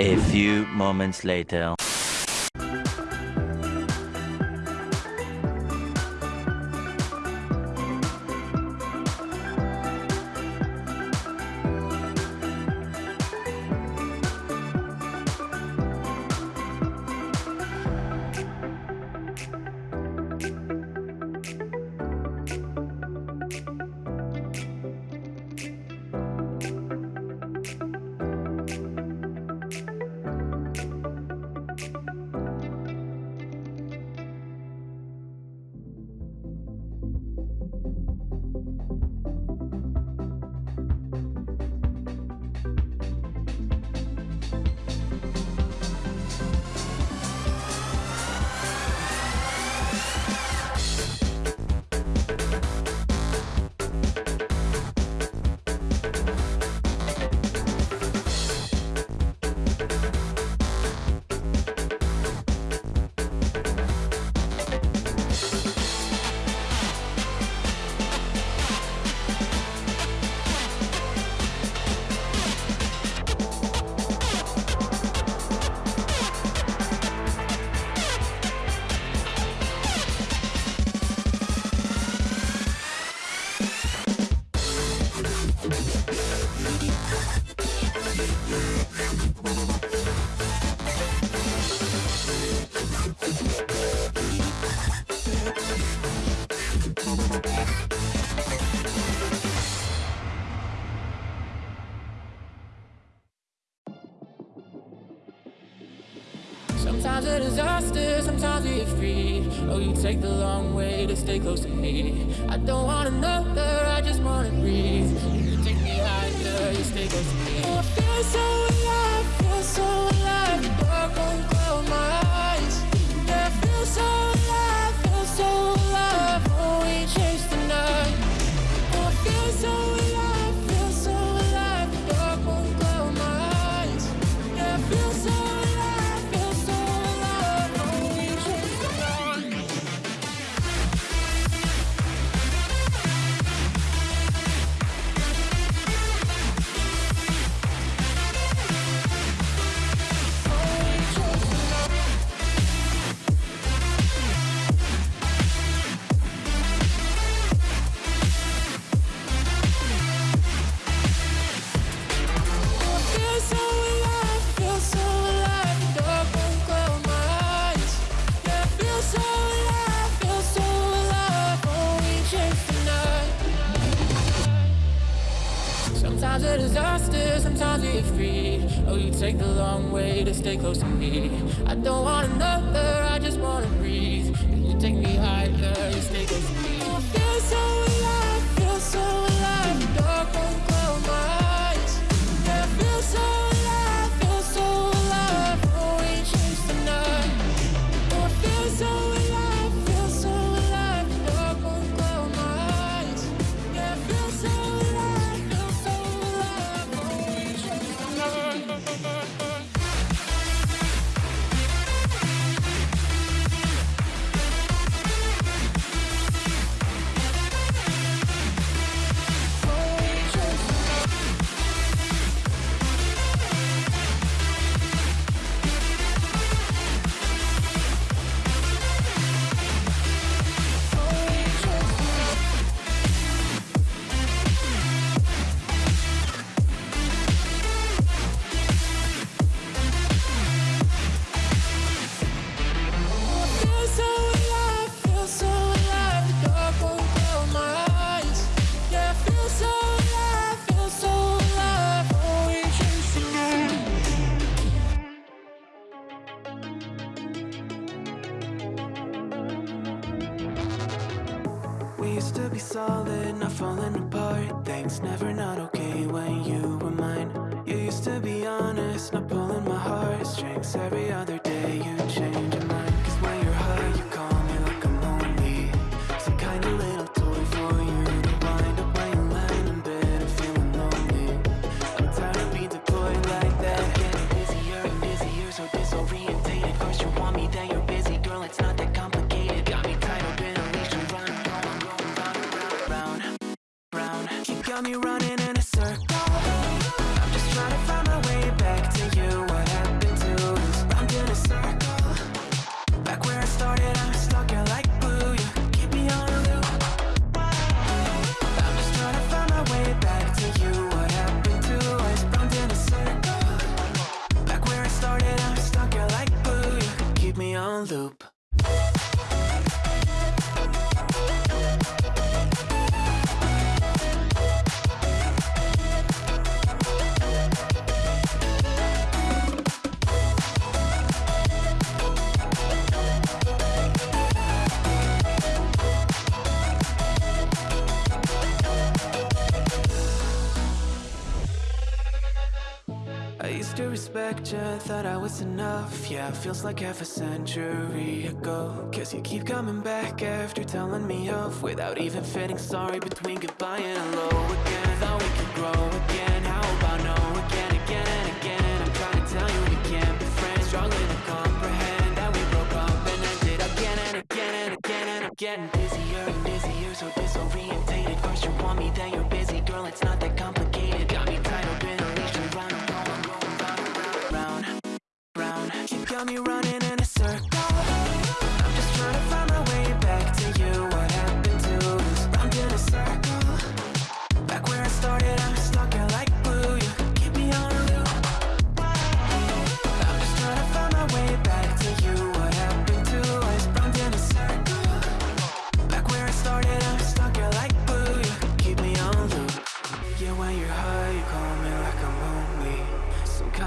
A few moments later. Sometimes a disaster, sometimes we free. Oh, you take the long way to stay close to me. I don't want another, I just wanna breathe. You take me higher, you stay close to me. Oh, I feel so alive, feel so alive. Sometimes a disaster, sometimes we free. Oh, you take the long way to stay close to me. I don't want another, I just wanna breathe. used to be solid, not falling apart. Things never not okay when you were mine. You used to be honest, not pulling my heartstrings Every other day you change loop. Conjecture, thought I was enough. Yeah, feels like half a century ago. Cause you keep coming back after telling me off Without even fitting sorry between goodbye and hello again. Thought we could grow again, how about no again, again and again? I'm trying to tell you we can't be friends. Struggling to comprehend that we broke up and ended again and again and again And I'm getting busier and busier, so disoriented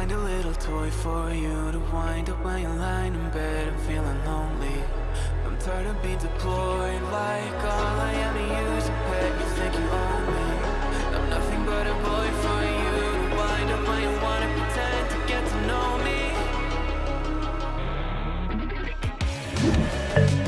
find a little toy for you to wind up when you're lying in bed. And feeling lonely. I'm tired of being deployed like all I am to you. Is a pet you think you own me I'm nothing but a boy for you to wind up when you wanna pretend to get to know me.